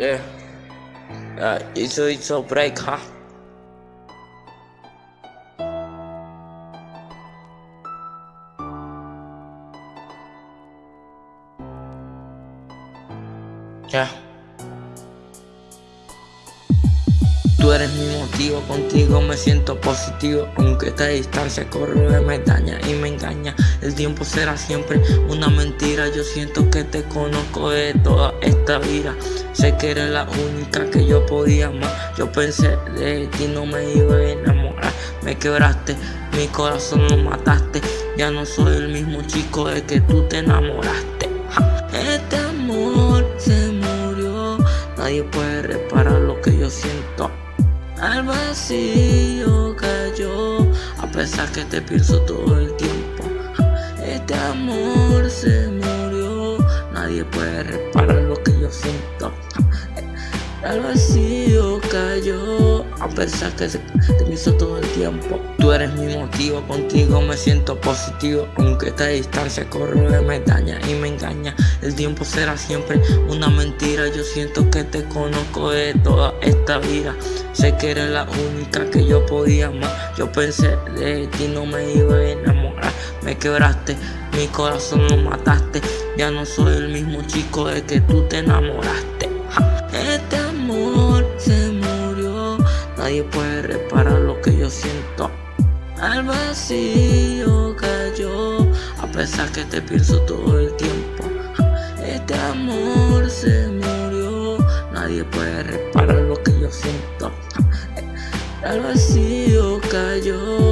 Yeah. Uh, it's a, it's a break, huh? Yeah. Tú eres mi motivo, contigo me siento positivo. Aunque esta distancia corre, me daña y me engaña. El tiempo será siempre una mentira. Yo siento que te conozco de toda esta vida. Sé que eres la única que yo podía amar. Yo pensé de ti no me iba a enamorar. Me quebraste, mi corazón lo mataste. Ya no soy el mismo chico de que tú te enamoraste. Este amor se murió. Nadie puede reparar lo que yo siento al vacío cayó A pesar que te pienso todo el tiempo. Este amor se murió Nadie puede reparar lo que yo siento Al vacío cayó. A pesar que te pienso todo el tiempo. Tú eres mi motivo, contigo me siento positivo. Aunque esta distancia corre, me daña y me engaña. El tiempo será siempre una mentira. Yo siento que te conozco de toda esta vida. Sé que eres la única que yo podía amar. Yo pensé de ti no me iba a enamorar. Me quebraste, mi corazón lo mataste. Ya no soy el mismo chico de que tú te enamoraste Nadie puede reparar lo que yo siento. Al vacío cayó A pesar que te pienso todo el tiempo. Este amor se murió Nadie puede reparar lo que yo siento. Al vacío cayó